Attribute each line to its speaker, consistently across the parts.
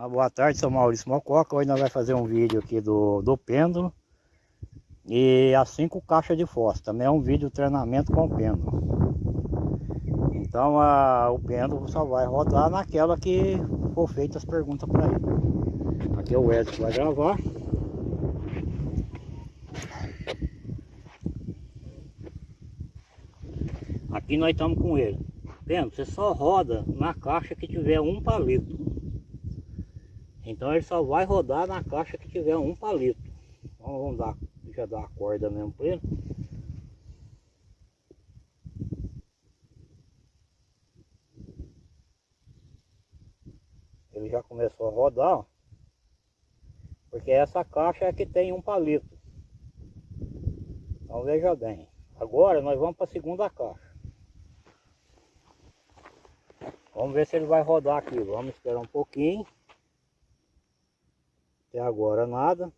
Speaker 1: Uma boa tarde, sou Maurício Mococa. Hoje nós vamos fazer um vídeo aqui do, do pêndulo e as cinco caixas de fósforo. Também é um vídeo de treinamento com pêndulo. Então a, o pêndulo só vai rodar naquela que for feitas as perguntas para ele. Aqui é o Wesley que vai gravar. Aqui nós estamos com ele. Pêndulo, você só roda na caixa que tiver um palito. Então ele só vai rodar na caixa que tiver um palito. Então vamos dar, já dar a corda mesmo para ele. Ele já começou a rodar, ó, porque essa caixa é que tem um palito. Então veja bem. Agora nós vamos para a segunda caixa. Vamos ver se ele vai rodar aqui. Vamos esperar um pouquinho. Até agora nada.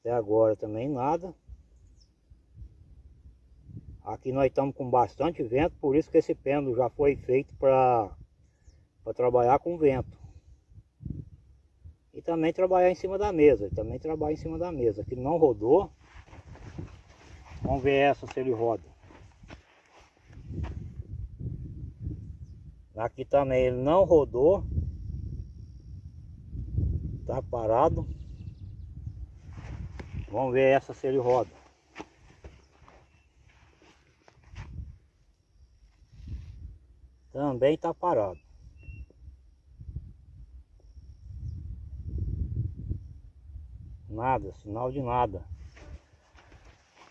Speaker 1: Até agora também nada. Aqui nós estamos com bastante vento, por isso que esse pêndulo já foi feito para trabalhar com vento. E também trabalhar em cima da mesa, também trabalha em cima da mesa. Aqui não rodou. Vamos ver essa se ele roda. Aqui também ele não rodou. Tá parado. Vamos ver essa se ele roda. Também tá parado. Nada, sinal de nada.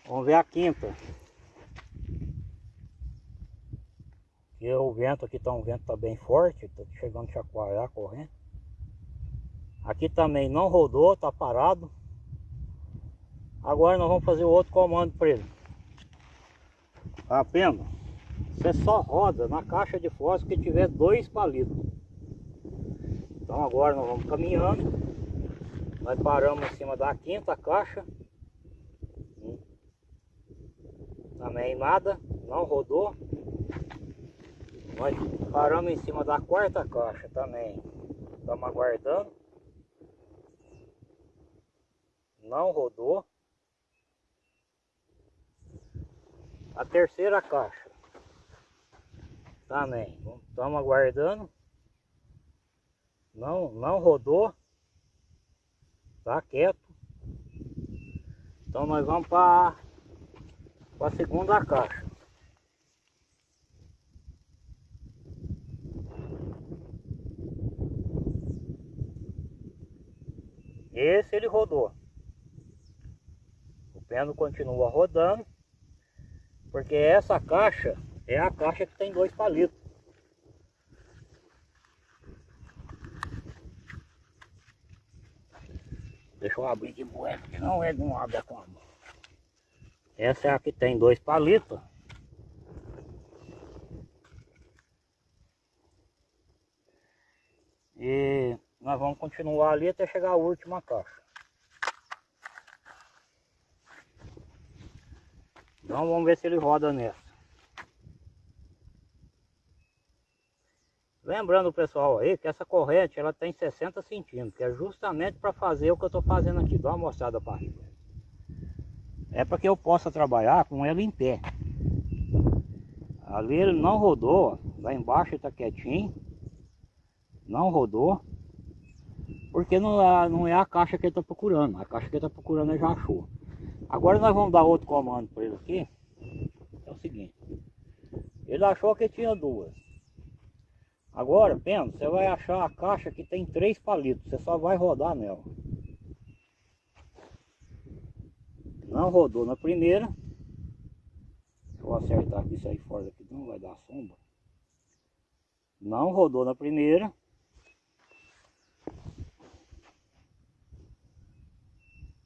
Speaker 1: Vamos ver a quinta. E o vento aqui tá um vento tá bem forte, tá chegando a chacoalhar correndo. Aqui também não rodou, tá parado. Agora nós vamos fazer o outro comando para ele. Tá vendo? Você só roda na caixa de fósforo que tiver dois palitos. Então agora nós vamos caminhando. Nós paramos em cima da quinta caixa. Também nada, não rodou. Nós paramos em cima da quarta caixa também. Estamos aguardando não rodou. A terceira caixa também, estamos aguardando. Não, não rodou. Tá quieto. Então nós vamos para a segunda caixa. Esse ele rodou pêndulo continua rodando, porque essa caixa é a caixa que tem dois palitos. Deixa eu abrir de boa, porque não ele não abre a cama. Essa é a que tem dois palitos. E nós vamos continuar ali até chegar a última caixa. Então vamos ver se ele roda nessa. Lembrando pessoal aí que essa corrente ela tem 60 centímetros, que é justamente para fazer o que eu estou fazendo aqui. Dá uma mostrada para riba. É para que eu possa trabalhar com ela em pé. Ali ele não rodou, lá embaixo está quietinho. Não rodou. Porque não é, não é a caixa que ele está procurando. A caixa que ele está procurando ele já achou. Agora nós vamos dar outro comando para ele aqui. É o seguinte. Ele achou que tinha duas. Agora, Pena, você vai achar a caixa que tem três palitos. Você só vai rodar nela. Não rodou na primeira. Vou acertar aqui, sair fora daqui, não vai dar sombra. Não rodou na primeira.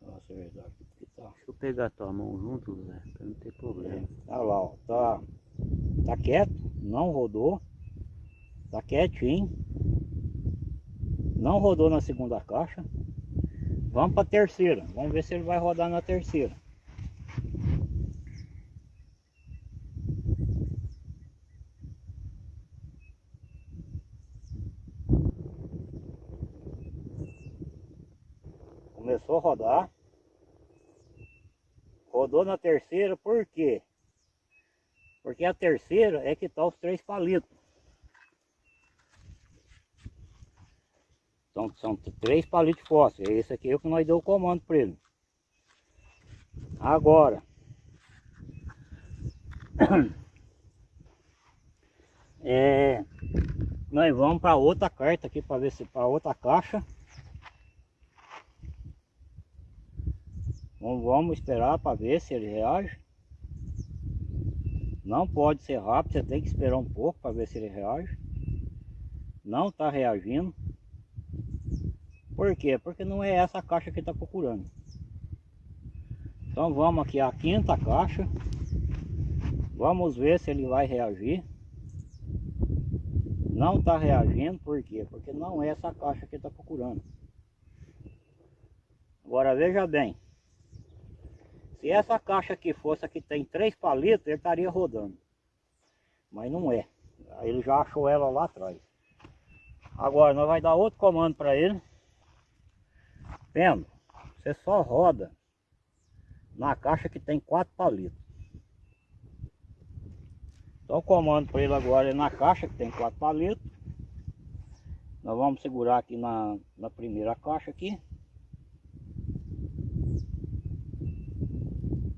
Speaker 1: Vou acertar aqui. Tá. Deixa
Speaker 2: eu pegar tua mão junto, Zé, pra não ter problema.
Speaker 1: Olha lá, ó, tá, tá quieto, não rodou, tá quietinho, não rodou na segunda caixa. Vamos para a terceira, vamos ver se ele vai rodar na terceira. Começou a rodar. Rodou na terceira, por quê? Porque a terceira é que tá os três palitos. São, são três palitos de fósforo. Esse aqui é o que nós deu o comando para ele. Agora. É, nós vamos para outra carta aqui para ver se para outra caixa. Vamos, esperar para ver se ele reage. Não pode ser rápido, você tem que esperar um pouco para ver se ele reage. Não está reagindo. Por quê? Porque não é essa caixa que está procurando. Então vamos aqui à quinta caixa. Vamos ver se ele vai reagir. Não está reagindo, por quê? Porque não é essa caixa que está procurando. Agora veja bem. Se essa caixa aqui fosse a que tem três palitos, ele estaria rodando. Mas não é. Ele já achou ela lá atrás. Agora nós vai dar outro comando para ele. Vendo? Você só roda na caixa que tem quatro palitos. Então o comando para ele agora é na caixa que tem quatro palitos. Nós vamos segurar aqui na, na primeira caixa aqui.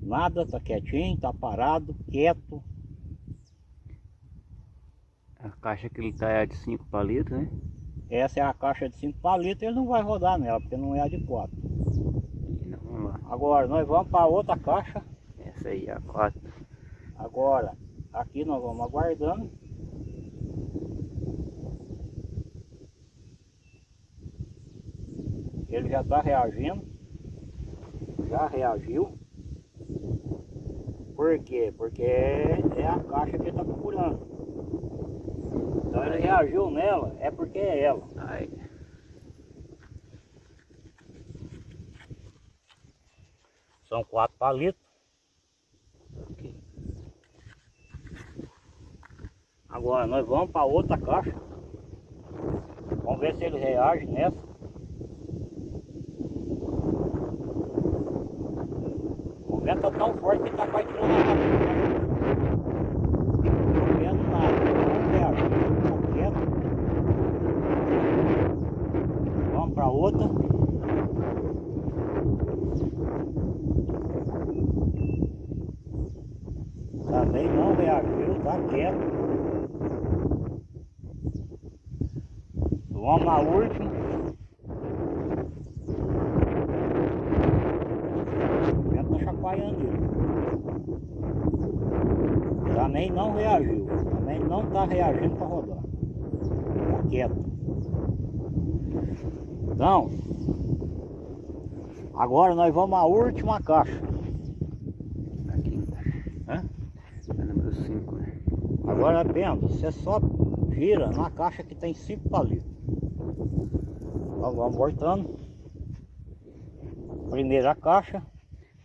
Speaker 1: Nada, tá quietinho, tá parado, quieto.
Speaker 2: A caixa que ele tá é de 5 palitos, né?
Speaker 1: Essa é a caixa de 5 palitos, ele não vai rodar nela, porque não é a de 4.
Speaker 2: Então, vamos lá.
Speaker 1: Agora nós vamos para outra caixa.
Speaker 2: Essa aí é a 4.
Speaker 1: Agora, aqui nós vamos aguardando. Ele já está reagindo. Já reagiu. Por quê? Porque é a caixa que ele está procurando. Então ele reagiu nela, é porque é ela.
Speaker 2: Aí.
Speaker 1: São quatro palitos. Agora nós vamos para outra caixa. Vamos ver se ele reage nessa. O vento tá tão forte que tá quase tirando cabeça. Não vendo nada, não reage. Ficou quieto. Vamos para outra. Também não reagiu, tá quieto. Vamos na última. O vento tá chacoalhando ele. Também não reagiu. Também não tá reagindo para rodar. Tá quieto. Então, agora nós vamos à última caixa.
Speaker 2: Aqui.
Speaker 1: Hã?
Speaker 2: É número 5, né?
Speaker 1: Agora vendo, você só gira na caixa que tem cinco palitos. Então vamos voltando. Primeira caixa.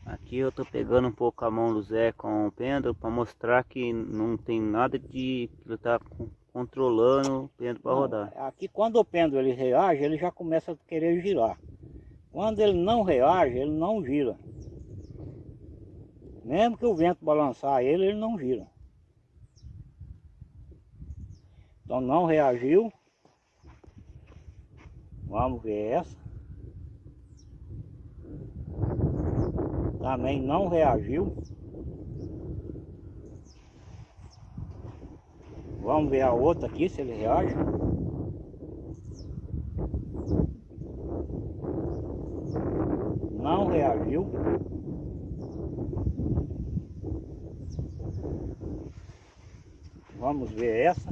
Speaker 2: Aqui eu tô pegando um pouco a mão do Zé com o pêndulo para mostrar que não tem nada de que ele tá con- controlando o pêndulo para rodar.
Speaker 1: Aqui quando o pêndulo ele reage, ele já começa a querer girar. Quando ele não reage, ele não gira. Mesmo que o vento balançar ele, ele não gira. Então não reagiu. Vamos ver essa. Também não reagiu. Vamos ver a outra aqui, se ele reage. Não reagiu. Vamos ver essa.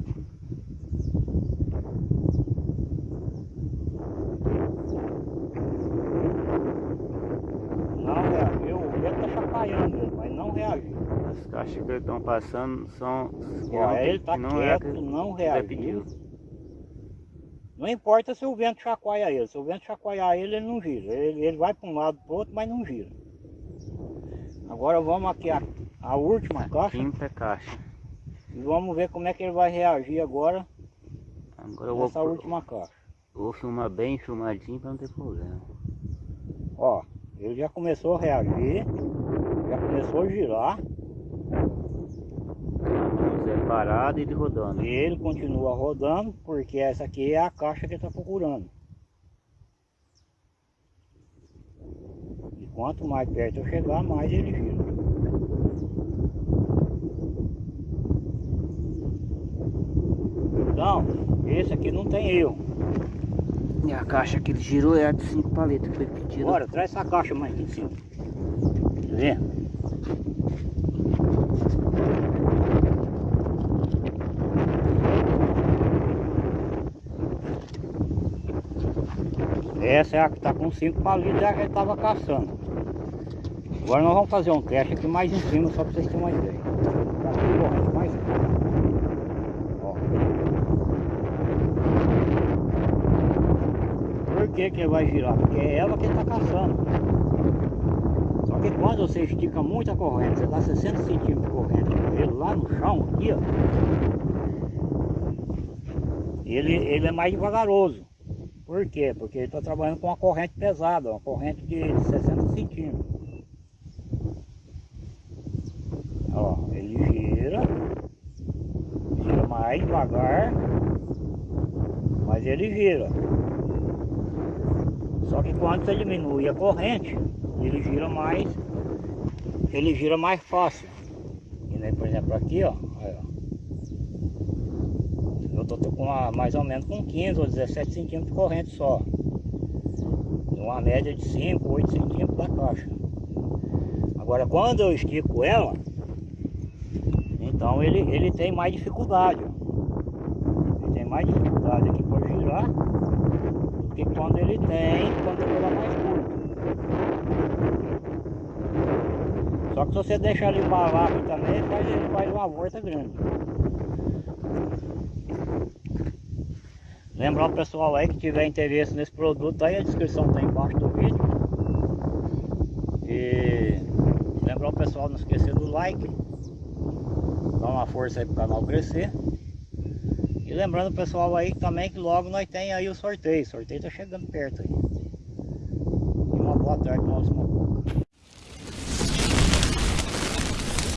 Speaker 1: Não reagiu. O vento tá chacoalhando, ele, mas não reagiu.
Speaker 2: As caixas que estão passando são. que
Speaker 1: Ó,
Speaker 2: não tem-
Speaker 1: ele tá
Speaker 2: que não é a
Speaker 1: quieto,
Speaker 2: que
Speaker 1: não
Speaker 2: o
Speaker 1: reagiu. Não importa se o vento chacoalha ele. Se o vento chacoalhar ele, ele não gira. Ele, ele vai para um lado para outro, mas não gira. Agora vamos aqui a, a última caixa
Speaker 2: Quinta caixa.
Speaker 1: e vamos ver como é que ele vai reagir agora
Speaker 2: Agora eu vou,
Speaker 1: última caixa.
Speaker 2: eu vou filmar bem filmadinho para não ter problema.
Speaker 1: Ó, ele já começou a reagir, já começou a girar.
Speaker 2: Parado e ele rodando.
Speaker 1: E ele continua rodando, porque essa aqui é a caixa que ele está procurando. E quanto mais perto eu chegar, mais ele gira. Então, esse aqui não tem erro.
Speaker 2: E a caixa que ele girou é a de 5 paletas que foi pedida.
Speaker 1: Bora, traz essa caixa mais aqui em cima. Quer ver? Essa é a que está com 5 palitos, é a que estava caçando. Agora nós vamos fazer um teste aqui mais em cima, só para vocês terem uma ideia. Tá aqui, corrente mais Ó. Por que que ele vai girar? Porque é ela que está caçando. Só que quando você estica muito a corrente, você dá 60 centímetros de corrente ele lá no chão, aqui ó. Ele, ele é mais devagaroso. Por quê? Porque ele está trabalhando com uma corrente pesada, uma corrente de 60 centímetros. Ó, ele gira, gira mais devagar, mas ele gira. Só que quando você diminui a corrente, ele gira mais, ele gira mais fácil. E, né, por exemplo aqui, ó. Tô, tô com uma, mais ou menos com 15 ou 17 centímetros de corrente só. Uma média de 5, 8 centímetros da caixa. Agora quando eu estico ela, então ele, ele tem mais dificuldade. Ele tem mais dificuldade aqui para girar do que quando ele tem quando ela é mais curta. Só que se você deixar ele embalar também, faz, ele faz uma volta grande. Lembrar o pessoal aí que tiver interesse nesse produto, aí a descrição está embaixo do vídeo. E lembrar o pessoal não esquecer do like. Dá uma força aí pro canal crescer. E lembrando o pessoal aí também que logo nós tem aí o sorteio. O sorteio tá chegando perto aí. E uma boa tarde nós